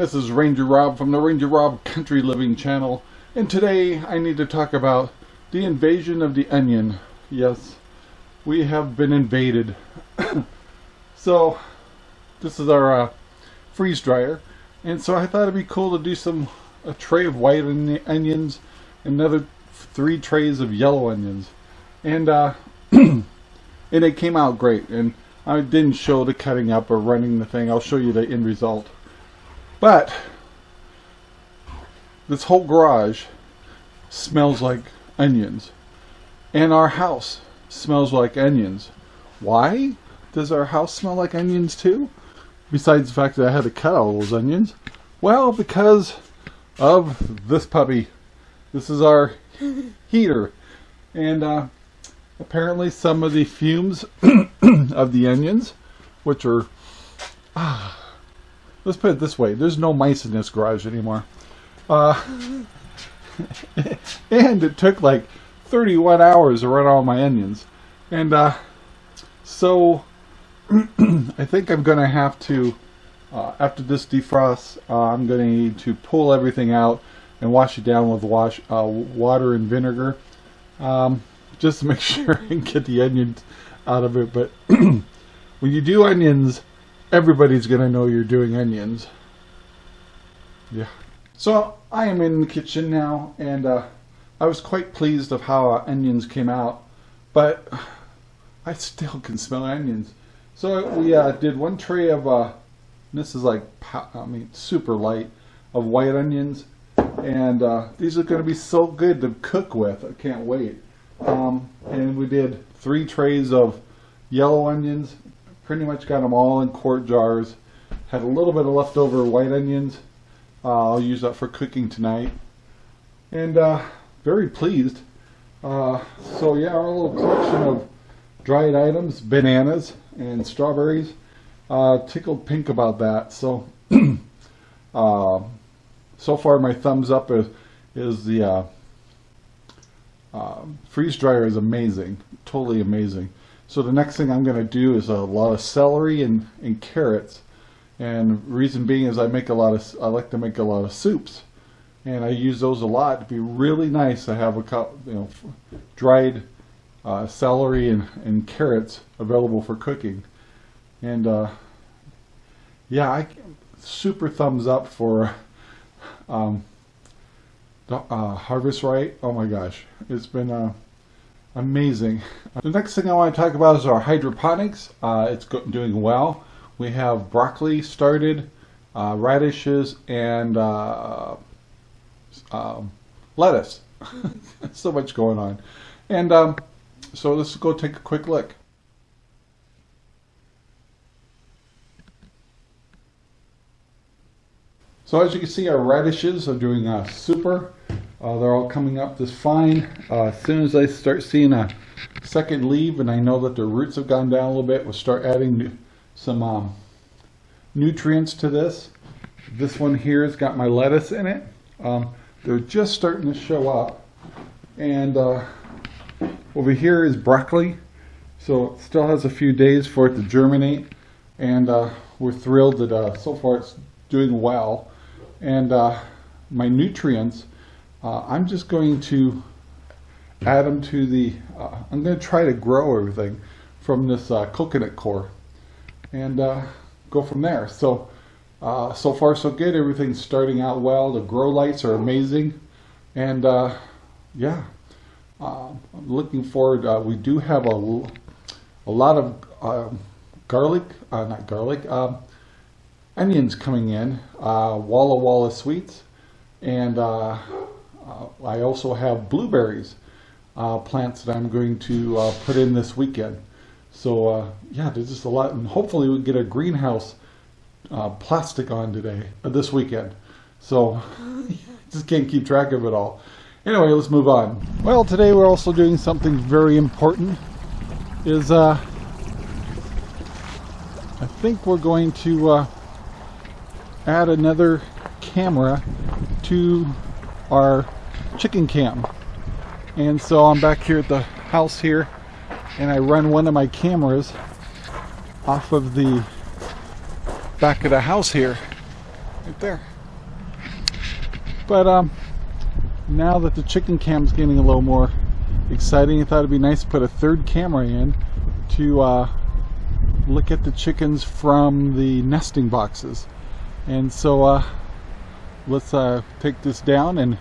this is Ranger Rob from the Ranger Rob Country Living channel. And today I need to talk about the invasion of the onion. Yes, we have been invaded. so this is our uh, freeze dryer. And so I thought it'd be cool to do some a tray of white onions and another three trays of yellow onions. And uh, and it came out great. And I didn't show the cutting up or running the thing. I'll show you the end result but this whole garage smells like onions. And our house smells like onions. Why does our house smell like onions too? Besides the fact that I had to cut all those onions. Well, because of this puppy. This is our heater. And uh, apparently some of the fumes of the onions, which are... Ah, let's put it this way. There's no mice in this garage anymore. Uh, and it took like 31 hours to run all my onions. And uh, so I think I'm gonna have to uh, after this defrosts uh, I'm gonna need to pull everything out and wash it down with wash uh, water and vinegar um, just to make sure and get the onions out of it. But when you do onions everybody's gonna know you're doing onions. Yeah. So I am in the kitchen now and uh, I was quite pleased of how our onions came out, but I still can smell onions. So we uh, did one tray of, uh, this is like, I mean, super light, of white onions. And uh, these are going to be so good to cook with. I can't wait. Um, and we did three trays of yellow onions pretty much got them all in quart jars. Had a little bit of leftover white onions. Uh, I'll use that for cooking tonight. And uh, very pleased. Uh, so yeah, our little collection of dried items, bananas and strawberries. Uh, tickled pink about that. So, uh, so far my thumbs up is, is the uh, freeze dryer is amazing, totally amazing. So the next thing I'm going to do is a lot of celery and, and carrots. And reason being is I make a lot of, I like to make a lot of soups. And I use those a lot. to be really nice to have a cup, you know, dried uh, celery and, and carrots available for cooking. And uh, yeah, I super thumbs up for um, uh, Harvest Right. Oh my gosh, it's been uh, amazing. The next thing I want to talk about is our hydroponics. Uh, it's doing well. We have broccoli started, uh, radishes, and uh, um, lettuce. so much going on. And um, so let's go take a quick look. So as you can see, our radishes are doing uh, super. Uh, they're all coming up just fine. Uh, as soon as I start seeing a second leaf and I know that the roots have gone down a little bit, we'll start adding some um, nutrients to this. This one here has got my lettuce in it. Um, they're just starting to show up. And uh, over here is broccoli. So it still has a few days for it to germinate. And uh, we're thrilled that uh, so far it's doing well. And uh, my nutrients uh, I'm just going to add them to the, uh, I'm going to try to grow everything from this uh, coconut coir and uh, go from there. So, uh, so far so good. Everything's starting out well. The grow lights are amazing. And uh, yeah, I'm looking forward. we do have a, a lot of garlic, not garlic, um, onions coming in, Walla Walla Sweets. And I also have blueberries uh, plants that I'm going to uh, put in this weekend. So uh, yeah, there's just a lot, and hopefully we get a greenhouse uh, plastic on today, uh, this weekend. So just can't keep track of it all. Anyway, let's move on. Well, today we're also doing something very important. Is I think we're going to add another camera to our chicken cam. And so I'm back here at the house here and I run one of my cameras off of the back of the house here. Right there. But um, now that the chicken cam's getting a little more exciting, I thought it'd be nice to put a third camera in to uh, look at the chickens from the nesting boxes. And so uh, let's uh, take this down and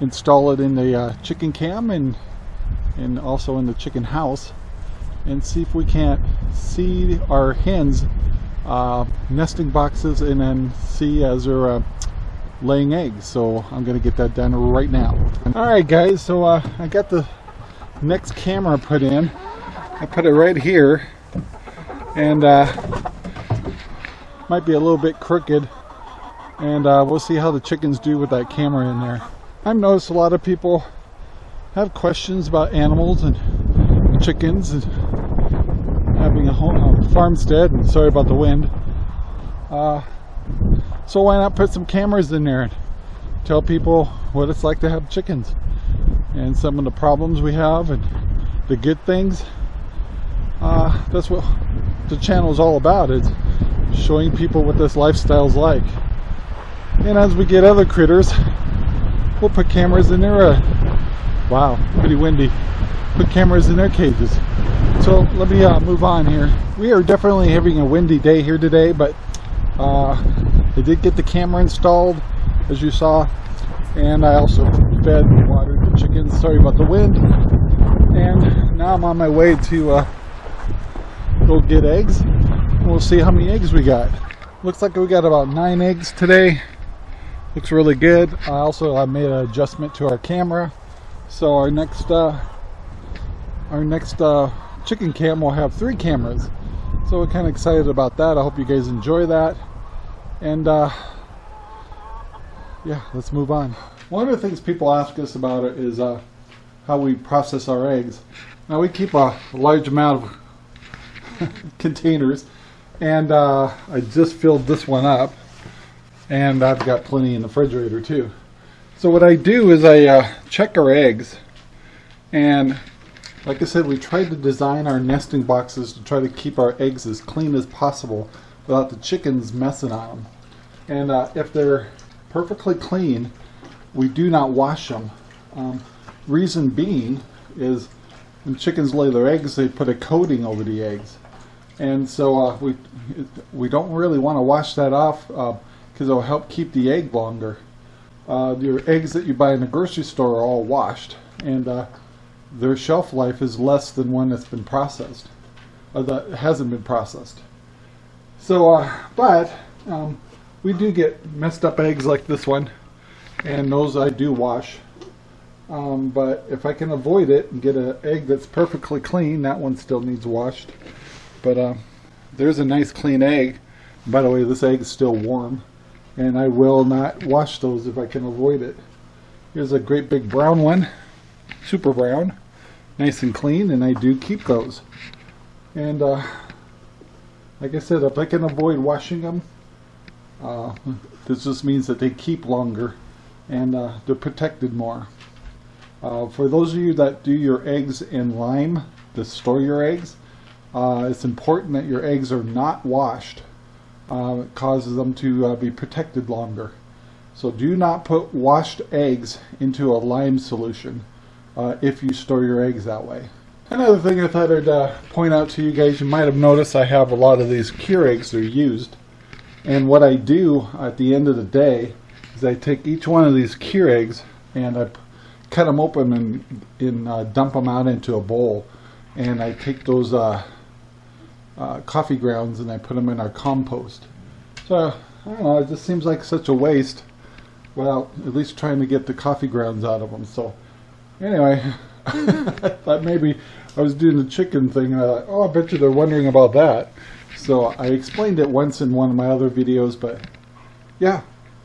install it in the uh, chicken cam and and also in the chicken house and see if we can't see our hens uh, nesting boxes and then see as they're uh, laying eggs. So I'm gonna get that done right now. Alright guys so uh, I got the next camera put in. I put it right here and uh, might be a little bit crooked and uh, we'll see how the chickens do with that camera in there I've noticed a lot of people have questions about animals and chickens and having a home a farmstead and sorry about the wind. Uh, so why not put some cameras in there and tell people what it's like to have chickens and some of the problems we have and the good things? Uh, that's what the channel is all about is showing people what this lifestyle is like. And as we get other critters we'll put cameras in there uh, wow pretty windy. Put cameras in their cages. So let me uh, move on here. We are definitely having a windy day here today but uh, I did get the camera installed as you saw and I also fed and watered the chickens. Sorry about the wind. And now I'm on my way to uh, go get eggs. And we'll see how many eggs we got. Looks like we got about nine eggs today looks really good. I also I made an adjustment to our camera. So our next uh, our next uh, chicken cam will have three cameras. So we're kind of excited about that. I hope you guys enjoy that. And uh, yeah let's move on. One of the things people ask us about it is uh, how we process our eggs. Now we keep a large amount of containers. And uh, I just filled this one up and I've got plenty in the refrigerator too. So what I do is I uh, check our eggs. And like I said we tried to design our nesting boxes to try to keep our eggs as clean as possible without the chickens messing on them and uh, if they're perfectly clean we do not wash them um, reason being is when chickens lay their eggs they put a coating over the eggs. And so uh, we we don't really want to wash that off because it'll help keep the egg longer. Uh, your eggs that you buy in the grocery store are all washed and uh, their shelf life is less than one that's been processed or that hasn't been processed. So, uh, but um, we do get messed up eggs like this one and those I do wash. Um, but if I can avoid it and get an egg that's perfectly clean, that one still needs washed. But uh, there's a nice clean egg. By the way, this egg is still warm. And I will not wash those if I can avoid it. Here's a great big brown one. Super brown. Nice and clean. And I do keep those. And uh, like I said, if I can avoid washing them, uh, this just means that they keep longer and uh, they're protected more. Uh, for those of you that do your eggs in lime, to store your eggs, uh, it's important that your eggs are not washed. Uh, causes them to uh, be protected longer. So do not put washed eggs into a lime solution uh, if you store your eggs that way. Another thing I thought I'd uh, point out to you guys, you might have noticed I have a lot of these Keurigs that are used. And what I do at the end of the day is I take each one of these Keurigs and I cut them open and, and uh, dump them out into a bowl. And I take those uh, coffee grounds and I put them in our compost. So, I don't know, it just seems like such a waste without at least trying to get the coffee grounds out of them. So, anyway, I thought maybe I was doing the chicken thing and I thought, oh, I bet you they're wondering about that. So I explained it once in one of my other videos, but yeah,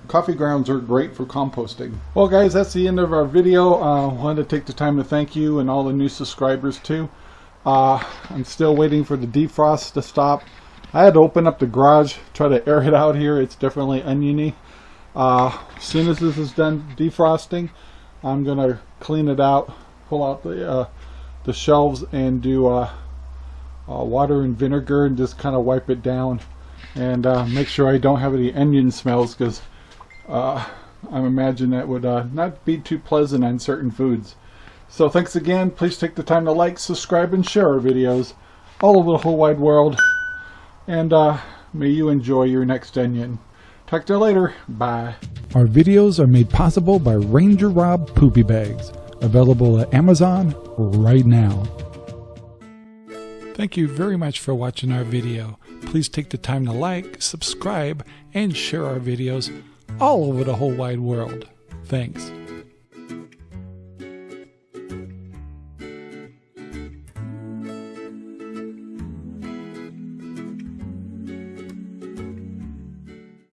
coffee grounds are great for composting. Well guys, that's the end of our video. I uh, wanted to take the time to thank you and all the new subscribers too. Uh, I'm still waiting for the defrost to stop. I had to open up the garage, try to air it out here. It's definitely oniony. Uh, as soon as this is done defrosting, I'm going to clean it out, pull out the, uh, the shelves and do uh, uh, water and vinegar and just kind of wipe it down and uh, make sure I don't have any onion smells because I imagine that would not be too pleasant on certain foods. So thanks again. Please take the time to like, subscribe, and share our videos all over the whole wide world. And uh, may you enjoy your next onion. Talk to you later. Bye. Our videos are made possible by Ranger Rob Poopy Bags, available at Amazon right now. Thank you very much for watching our video. Please take the time to like, subscribe, and share our videos all over the whole wide world. Thanks.